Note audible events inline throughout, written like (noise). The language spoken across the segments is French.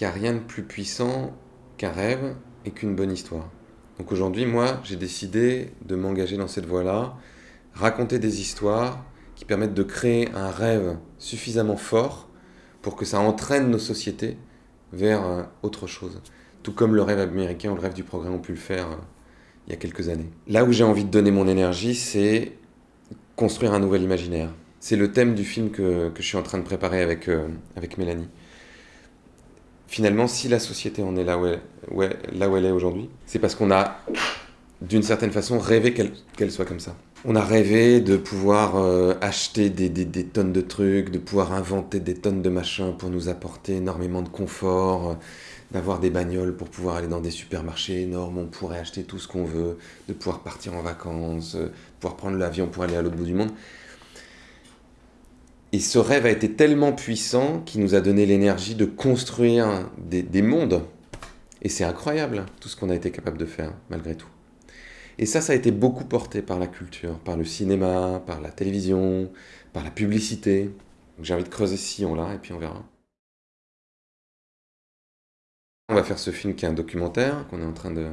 qu'il n'y a rien de plus puissant qu'un rêve et qu'une bonne histoire. Donc aujourd'hui, moi, j'ai décidé de m'engager dans cette voie-là, raconter des histoires qui permettent de créer un rêve suffisamment fort pour que ça entraîne nos sociétés vers euh, autre chose. Tout comme le rêve américain ou le rêve du progrès ont pu le faire euh, il y a quelques années. Là où j'ai envie de donner mon énergie, c'est construire un nouvel imaginaire. C'est le thème du film que, je suis en train de préparer avec, euh, avec Mélanie. Finalement, si la société en est là où elle, est aujourd'hui, c'est parce qu'on a, d'une certaine façon, rêvé qu'elle soit comme ça. On a rêvé de pouvoir euh, acheter des, tonnes de trucs, de pouvoir inventer des tonnes de machins pour nous apporter énormément de confort, euh, d'avoir des bagnoles pour pouvoir aller dans des supermarchés énormes, on pourrait acheter tout ce qu'on veut, de pouvoir partir en vacances, euh, pouvoir prendre l'avion pour aller à l'autre bout du monde. Et ce rêve a été tellement puissant qu'il nous a donné l'énergie de construire des, des mondes. Et c'est incroyable tout ce qu'on a été capable de faire, malgré tout. Et ça, ça a été beaucoup porté par la culture, par le cinéma, par la télévision, par la publicité. J'ai envie de creuser ce sillon-là, et puis on verra. On va faire ce film qui est un documentaire, qu'on est en train de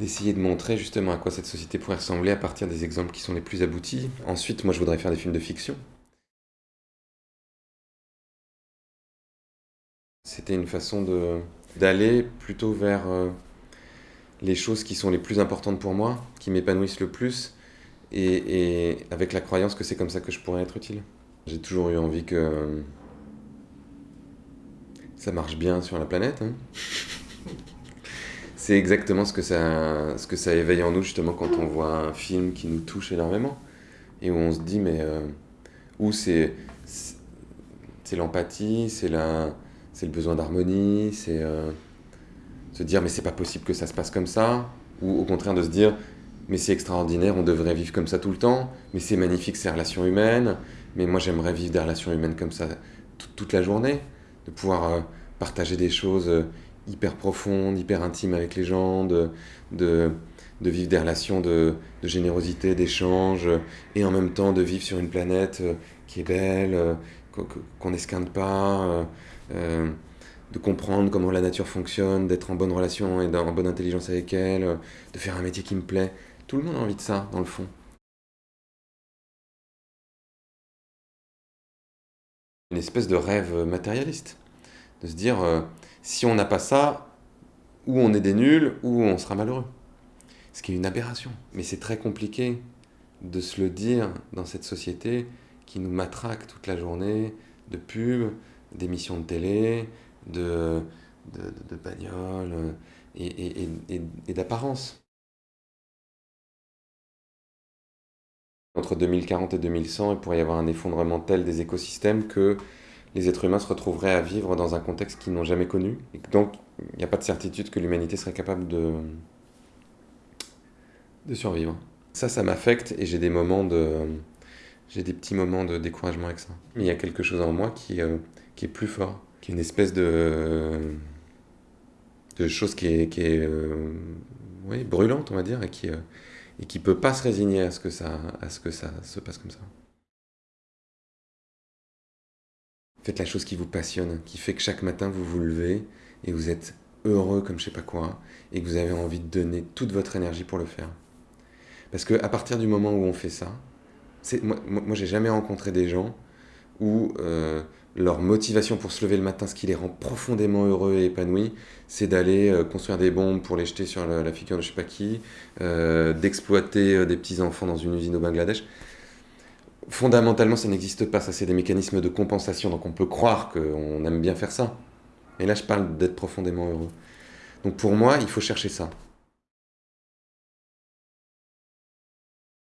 d'essayer de montrer justement à quoi cette société pourrait ressembler à partir des exemples qui sont les plus aboutis. Ensuite, moi, je voudrais faire des films de fiction. C'était une façon d'aller plutôt vers euh, les choses qui sont les plus importantes pour moi, qui m'épanouissent le plus, et, avec la croyance que c'est comme ça que je pourrais être utile. J'ai toujours eu envie que ça marche bien sur la planète. Hein. (laughs) c'est exactement ce que, ça, ce que ça éveille en nous justement quand on voit un film qui nous touche énormément et où on se dit mais euh, où c'est c'est l'empathie, c'est la c'est le besoin d'harmonie, c'est euh, se dire mais c'est pas possible que ça se passe comme ça, ou au contraire de se dire mais c'est extraordinaire, on devrait vivre comme ça tout le temps, mais c'est magnifique ces relations humaines, mais moi j'aimerais vivre des relations humaines comme ça toute la journée, de pouvoir euh, partager des choses hyper profondes, hyper intimes avec les gens, de, de, de vivre des relations de, de générosité, d'échange, et en même temps de vivre sur une planète qui est belle, qu'on n'esquinte pas de comprendre comment la nature fonctionne, d'être en bonne relation et en bonne intelligence avec elle, de faire un métier qui me plaît. Tout le monde a envie de ça, dans le fond. Une espèce de rêve matérialiste. De se dire, euh, si on n'a pas ça, ou on est des nuls, ou on sera malheureux. Ce qui est une aberration. Mais c'est très compliqué de se le dire dans cette société qui nous matraque toute la journée de pubs, d'émissions de télé, de, de, de bagnoles et, et, et, d'apparence. Entre 2040 et 2100, il pourrait y avoir un effondrement tel des écosystèmes que les êtres humains se retrouveraient à vivre dans un contexte qu'ils n'ont jamais connu. Et donc, il n'y a pas de certitude que l'humanité serait capable de, de survivre. Ça, ça m'affecte et j'ai des moments de... J'ai des petits moments de découragement avec ça. Mais il y a quelque chose en moi qui, euh, qui est plus fort qui est une espèce de, de chose qui est, qui est euh, brûlante, on va dire, et qui euh, peut pas se résigner à ce, que ça, à ce que ça se passe comme ça. Faites la chose qui vous passionne, qui fait que chaque matin vous vous levez et vous êtes heureux comme je sais pas quoi, et que vous avez envie de donner toute votre énergie pour le faire. Parce qu'à partir du moment où on fait ça, moi, moi j'ai jamais rencontré des gens où euh, leur motivation pour se lever le matin, ce qui les rend profondément heureux et épanouis, c'est d'aller euh, construire des bombes pour les jeter sur la, figure de je sais pas qui, euh, d'exploiter des petits-enfants dans une usine au Bangladesh. Fondamentalement, ça n'existe pas, ça c'est des mécanismes de compensation, donc on peut croire qu'on aime bien faire ça. Et là, je parle d'être profondément heureux. Donc pour moi, il faut chercher ça.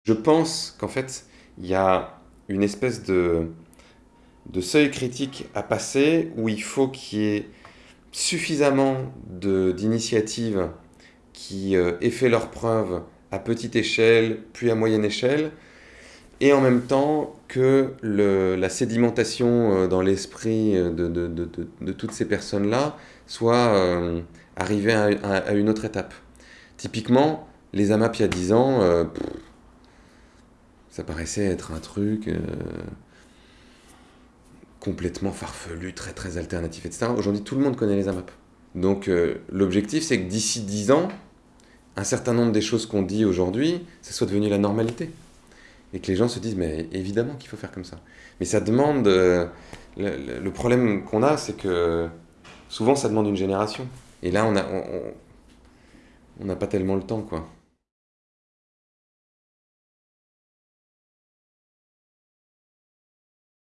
Je pense qu'en fait, il y a une espèce de de seuil critique à passer où il faut qu'il y ait suffisamment d'initiatives qui euh, aient fait leurs preuves à petite échelle, puis à moyenne échelle, et en même temps que la sédimentation euh, dans l'esprit de, de, toutes ces personnes-là soit euh, arrivée à, une autre étape. Typiquement, les AMAP il y a 10 ans, euh, ça paraissait être un truc complètement farfelus, très très alternatifs, etc. Aujourd'hui, tout le monde connaît les AMAP. Donc euh, l'objectif, c'est que d'ici 10 ans, un certain nombre des choses qu'on dit aujourd'hui, ça soit devenu la normalité. Et que les gens se disent, mais évidemment qu'il faut faire comme ça. Mais ça demande... euh, le, le- problème qu'on a, c'est que souvent, ça demande une génération. Et là, on a- on n'a pas tellement le temps, quoi.